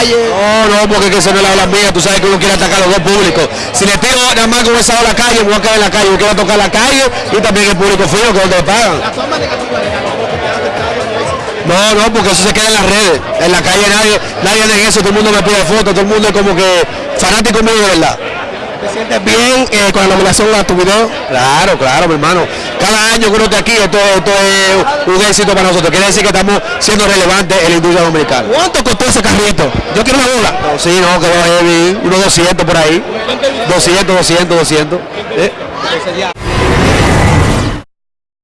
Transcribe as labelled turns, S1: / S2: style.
S1: calle.
S2: No, no, porque es que eso no es la ola mía, tú sabes que uno quiere atacar a los dos públicos. Si le tiro nada más con esa a la calle, me voy a quedar en la calle, yo quiero tocar la calle y también el público frío, que donde le pagan.
S1: La forma de.
S2: No, no, porque eso se queda en las redes. En la calle nadie, nadie de eso, todo el mundo me pide fotos, todo el mundo es como que fanático mío de verdad.
S1: ¿Te sientes bien eh, con la nominación a tu video?
S2: Claro, claro, mi hermano. Cada año que uno esté aquí, esto, esto es un éxito para nosotros. Quiere decir que estamos siendo relevantes en la industria dominicana.
S1: ¿Cuánto costó ese carrito? Yo quiero una bola.
S2: No, sí, no, que va heavy, unos 200 por ahí. 200, 200, 200. ¿eh?